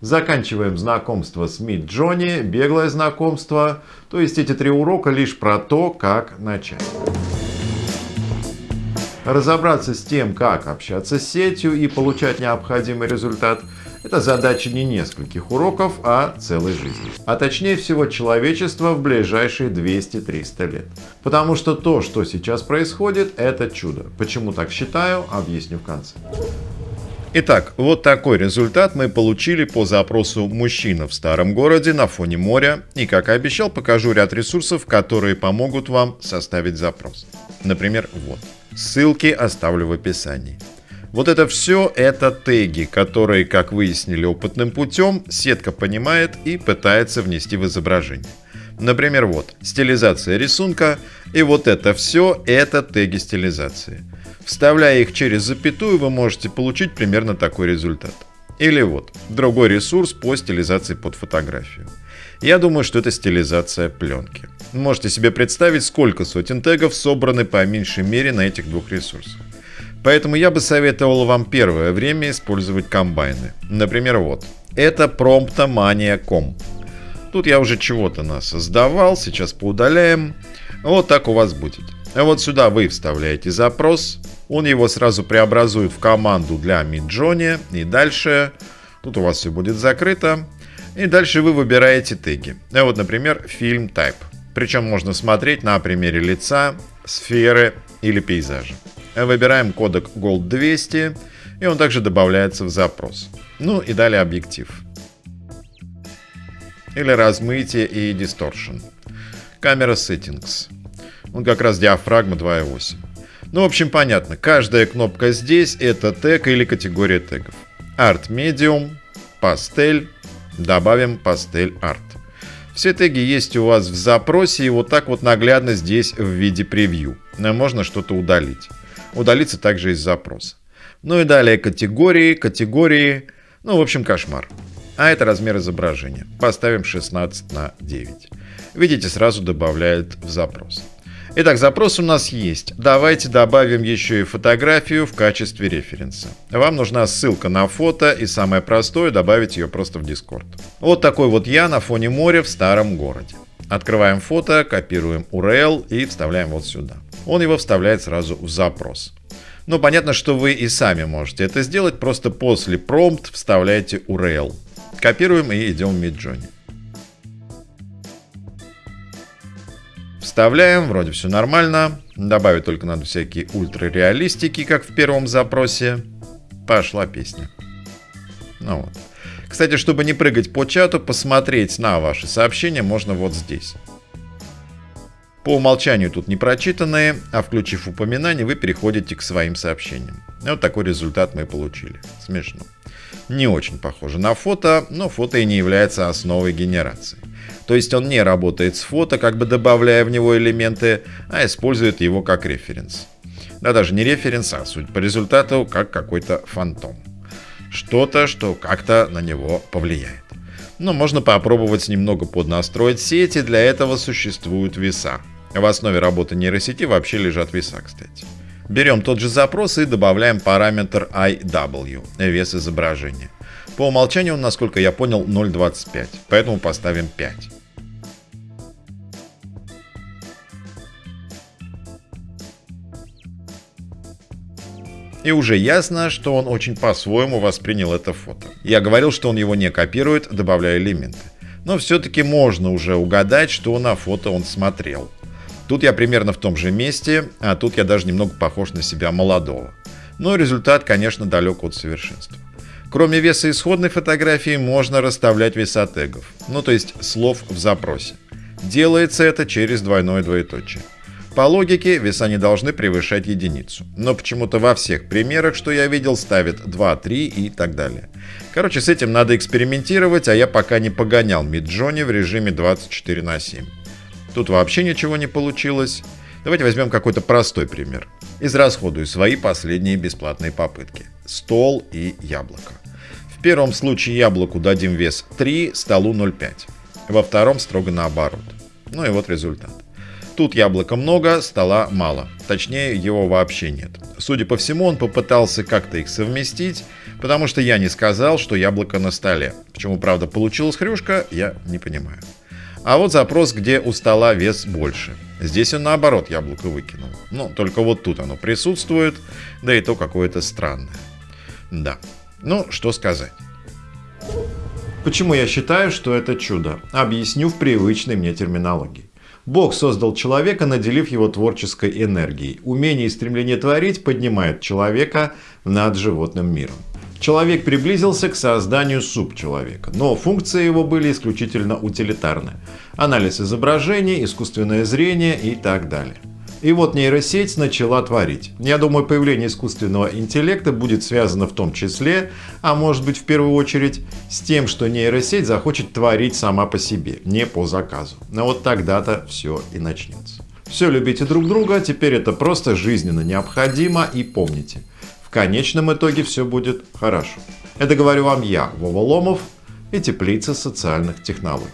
Заканчиваем знакомство с Мид Джонни, беглое знакомство. То есть эти три урока лишь про то, как начать. Разобраться с тем, как общаться с сетью и получать необходимый результат – это задача не нескольких уроков, а целой жизни. А точнее всего человечества в ближайшие 200-300 лет. Потому что то, что сейчас происходит, это чудо. Почему так считаю, объясню в конце. Итак, вот такой результат мы получили по запросу «Мужчина в старом городе на фоне моря». И, как и обещал, покажу ряд ресурсов, которые помогут вам составить запрос. Например, вот. Ссылки оставлю в описании. Вот это все это теги, которые, как выяснили опытным путем, сетка понимает и пытается внести в изображение. Например, вот, стилизация рисунка, и вот это все это теги стилизации. Вставляя их через запятую, вы можете получить примерно такой результат. Или вот, другой ресурс по стилизации под фотографию. Я думаю, что это стилизация пленки. Можете себе представить, сколько сотен тегов собраны по меньшей мере на этих двух ресурсах. Поэтому я бы советовал вам первое время использовать комбайны. Например, вот. Это promptomania.com. Тут я уже чего-то нас создавал, сейчас поудаляем. Вот так у вас будет. А вот сюда вы вставляете запрос, он его сразу преобразует в команду для Midjourney, и дальше тут у вас все будет закрыто. И дальше вы выбираете теги. А вот, например, фильм Type. Причем можно смотреть на примере лица, сферы или пейзажа. Выбираем кодек Gold 200, и он также добавляется в запрос. Ну и далее объектив. Или размытие и distortion. Камера Settings. Он как раз диафрагма 2.8. Ну, в общем, понятно. Каждая кнопка здесь это тег или категория тегов. Art Medium, Pastel, добавим Pastel Art. Все теги есть у вас в запросе и вот так вот наглядно здесь в виде превью. Можно что-то удалить. Удалиться также из запроса. Ну и далее категории, категории, ну в общем кошмар. А это размер изображения. Поставим 16 на 9. Видите, сразу добавляет в запрос. Итак, запрос у нас есть. Давайте добавим еще и фотографию в качестве референса. Вам нужна ссылка на фото и самое простое добавить ее просто в Discord. Вот такой вот я на фоне моря в старом городе. Открываем фото, копируем URL и вставляем вот сюда. Он его вставляет сразу в запрос. Ну, понятно, что вы и сами можете это сделать, просто после промпт вставляете URL. Копируем и идем в Midjourney. Вставляем, вроде все нормально. Добавить только надо всякие ультрареалистики, как в первом запросе. Пошла песня. Ну вот. Кстати, чтобы не прыгать по чату, посмотреть на ваши сообщения можно вот здесь. По умолчанию тут не прочитанные, а включив упоминание, вы переходите к своим сообщениям. Вот такой результат мы получили. Смешно. Не очень похоже на фото, но фото и не является основой генерации. То есть он не работает с фото, как бы добавляя в него элементы, а использует его как референс. Да даже не референс, а суть по результату как какой-то фантом. Что-то, что как-то на него повлияет. Но можно попробовать немного поднастроить сети, для этого существуют веса. В основе работы нейросети вообще лежат веса, кстати. Берем тот же запрос и добавляем параметр IW, вес изображения. По умолчанию он, насколько я понял, 0.25, поэтому поставим 5. И уже ясно, что он очень по-своему воспринял это фото. Я говорил, что он его не копирует, добавляя элементы. Но все-таки можно уже угадать, что на фото он смотрел. Тут я примерно в том же месте, а тут я даже немного похож на себя молодого. Но результат, конечно, далек от совершенства. Кроме веса исходной фотографии можно расставлять веса тегов, ну то есть слов в запросе. Делается это через двойное двоеточие. По логике, веса не должны превышать единицу. Но почему-то во всех примерах, что я видел, ставят 2, 3 и так далее. Короче, с этим надо экспериментировать, а я пока не погонял Midjourney в режиме 24 на 7. Тут вообще ничего не получилось. Давайте возьмем какой-то простой пример. Израсходую свои последние бесплатные попытки. Стол и яблоко. В первом случае яблоку дадим вес 3, столу 0,5. Во втором строго наоборот. Ну и вот результат. Тут яблока много, стола мало. точнее его вообще нет. Судя по всему, он попытался как-то их совместить, потому что я не сказал, что яблоко на столе. Почему, правда, получилась хрюшка, я не понимаю. А вот запрос, где у стола вес больше. Здесь он наоборот яблоко выкинул. Ну, только вот тут оно присутствует, да и то какое-то странное. Да. Ну, что сказать. Почему я считаю, что это чудо? Объясню в привычной мне терминологии. Бог создал человека, наделив его творческой энергией. Умение и стремление творить поднимает человека над животным миром. Человек приблизился к созданию субчеловека, но функции его были исключительно утилитарны. Анализ изображений, искусственное зрение и так далее. И вот нейросеть начала творить. Я думаю, появление искусственного интеллекта будет связано в том числе, а может быть в первую очередь, с тем, что нейросеть захочет творить сама по себе, не по заказу. Но вот тогда-то все и начнется. Все любите друг друга, теперь это просто жизненно необходимо и помните – в конечном итоге все будет хорошо. Это говорю вам я, Вова Ломов и Теплица социальных технологий.